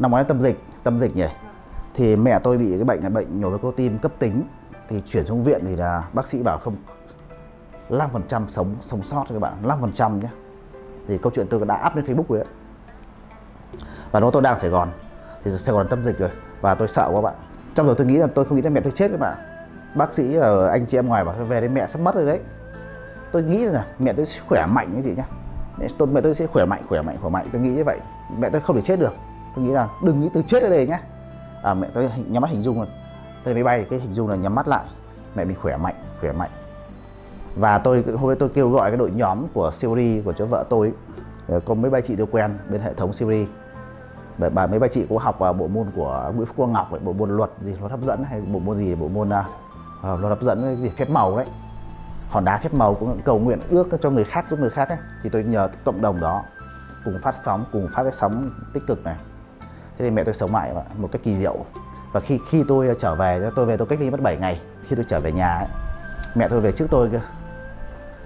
năm ngoái tâm dịch tâm dịch nhỉ? Thì mẹ tôi bị cái bệnh là bệnh nhồi máu cơ tim cấp tính. Thì chuyển xuống viện thì là bác sĩ bảo không 5% sống sống sót cho các bạn 5% nhé. Thì câu chuyện tôi đã up lên Facebook rồi ấy. và lúc tôi đang ở Sài Gòn. Thì Sài Gòn tâm dịch rồi. Và tôi sợ quá bạn. Trong đầu tôi nghĩ là tôi không nghĩ là mẹ tôi chết các bạn. Bác sĩ ở anh chị em ngoài bảo về đến mẹ sắp mất rồi đấy. Tôi nghĩ là mẹ tôi sẽ khỏe mạnh cái gì nhá. Mẹ tôi mẹ tôi sẽ khỏe mạnh khỏe mạnh khỏe mạnh. Tôi nghĩ như vậy. Mẹ tôi không thể chết được tôi nghĩ là đừng nghĩ từ chết ở đây nhá à, mẹ tôi nhắm mắt hình dung rồi tôi máy bay cái hình dung là nhắm mắt lại. Mẹ mình khỏe mạnh khỏe mạnh. Và tôi hôm nay tôi kêu gọi cái đội nhóm của Siri của cho vợ tôi ờ, có mấy ba chị tôi quen bên hệ thống Siri. Bà, bà mấy ba chị cũng học à, bộ môn của Nguyễn Phúc Quang Ngọc ấy, bộ môn luật gì luật hấp dẫn hay bộ môn gì bộ môn uh, luật hấp dẫn cái gì phép màu đấy. Hòn đá phép màu cũng cầu nguyện ước cho người khác giúp người khác ấy. Thì tôi nhờ cộng đồng đó cùng phát sóng cùng phát cái sóng tích cực này thế thì mẹ tôi sống lại một cách kỳ diệu. Và khi khi tôi ờ, trở về tôi về tôi cách ly mất 7 ngày. Khi tôi trở về nhà ấy, mẹ tôi về trước tôi cơ.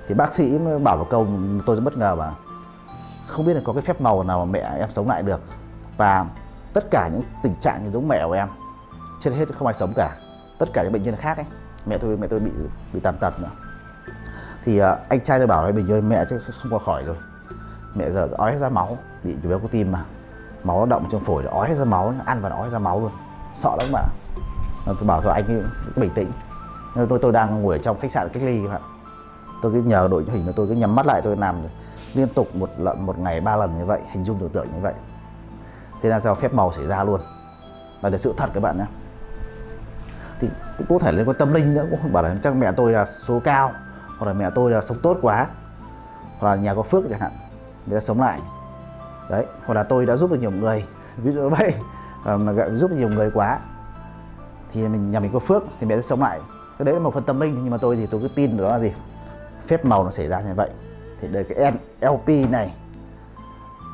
Thì bác sĩ bảo một câu tôi rất bất ngờ mà không biết là có cái phép màu nào mà mẹ em sống lại được. Và tất cả những tình trạng như giống mẹ của em trên hết không ai sống cả. Tất cả những bệnh nhân khác ấy mẹ tôi mẹ tôi bị bị tàn tật nữa. Thì uh, anh trai tôi bảo là bình ơi mẹ chứ không qua khỏi rồi. Mẹ giờ ói ra máu bị chủ béo có tim mà máu nó động trong phổi nó ói ra máu, ăn và ói ra máu luôn. Sợ lắm bạn tôi bảo thôi, anh cứ bình tĩnh. Nhưng tôi tôi đang ngồi ở trong khách sạn cách ly các bạn tôi cứ nhờ đội hình của tôi cứ nhắm mắt lại, tôi làm liên tục một lần, một ngày ba lần như vậy, hình dung tưởng tượng như vậy. Thế là sao phép màu xảy ra luôn. Là là sự thật các bạn nhé. Thì cũng có thể liên quan tâm linh nữa, cũng không bảo là chắc mẹ tôi là số cao, hoặc là mẹ tôi là sống tốt quá, hoặc là nhà có phước chẳng hạn. Để sống lại đấy hoặc là tôi đã giúp được nhiều người. Ví dụ vậy. Ờ, mà giúp được nhiều người quá thì mình nhà mình có phước thì mẹ sẽ sống lại. Cái đấy là một phần tâm linh nhưng mà tôi thì tôi cứ tin đó là gì? Phép màu nó xảy ra như vậy. Thì đây cái NLP này.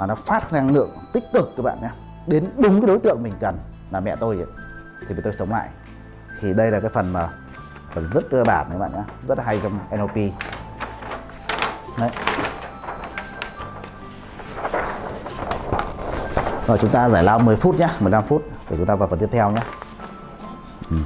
Là nó phát năng lượng tích cực các bạn nhé. Đến đúng cái đối tượng mình cần là mẹ tôi ấy, thì tôi sống lại. Thì đây là cái phần mà phần rất cơ bản các bạn nhé. Rất hay trong NLP đấy. Rồi chúng ta giải lao 10 phút nhé 15 phút, để chúng ta vào phần tiếp theo nhé. Ừ.